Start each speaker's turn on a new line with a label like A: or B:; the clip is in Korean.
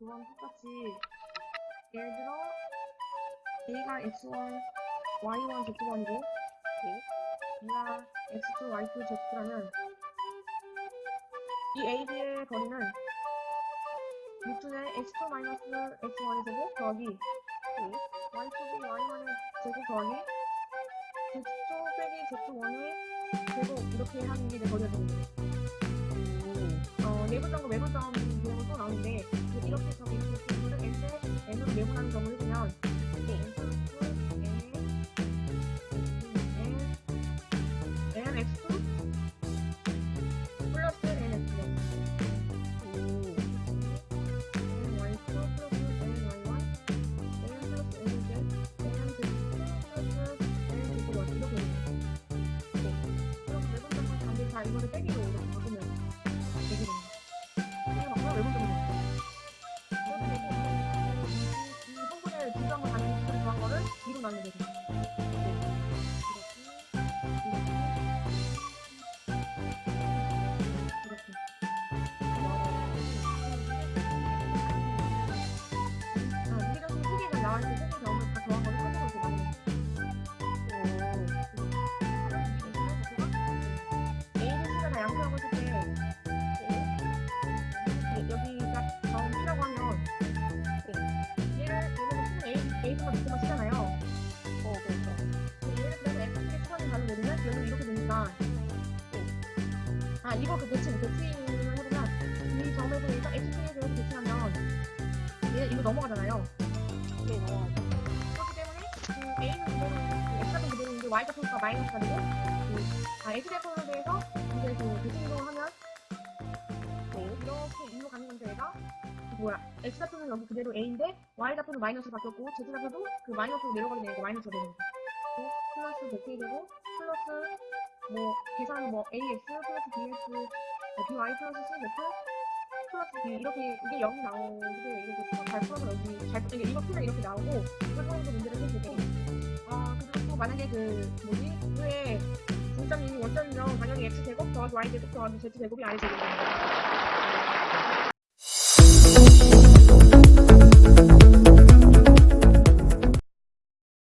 A: 이건 똑같이 예를 들어 A가 X1, Y1, Z1이고 B가 X2, Y2, Z2라면 이 A, B의 거리는 루트의 X2 마이너스 X1의 제곱 더하기 Y2B, Y1의 제곱 더하기 Z2 빼기 Z1의 제곱 이렇게 하는 게 내 거리가 거예요. 어, 내분점과 외분점 다 이거를 빼기로 이렇게 바꾸면 되게 됩니다. 이게 바꾸면 외분점이 돼요. 그래서 되고 이, 이 성분을 가는 식으로 구한 거를 2로 나누게. 이 아 이거 그 대칭 대칭을 해보면 이 점에서 얘가 X의 대해서 대칭하면 얘 이거 넘어가잖아요. 그렇기 때문에 그 A는 그대로 그 X 같은 그대로인데 Y 같은 거가 마이너스가 되고 그, 아 X 대표에 대해서 이제 그 대칭으로 하면 이렇게 이로 가는 건데 얘가 그 뭐야 X 좌표는 여기 그대로 A인데 Y 좌표는 마이너스로 바뀌었고 Z 좌표도 그 마이너스로 내려가게 되니까 마이너스가 되는 거죠. 또 플러스 대칭이 되고 플러스 뭐 계산은 뭐 AX 플러스 BX 어, BY 플러스 CZ 플러스 B 이렇게 이게 0이 나오는데 이렇게 잘 풀어서 여기 잘 이게 이거 풀면 이렇게 나오고 그런 도 문제를 풀 때. 아 그리고 또 만약에 그 뭐지 왜 중점이 원점이면 당연히 x 제곱 더하기 y 제곱 더하기 z 제곱이 아래 제곱입니다.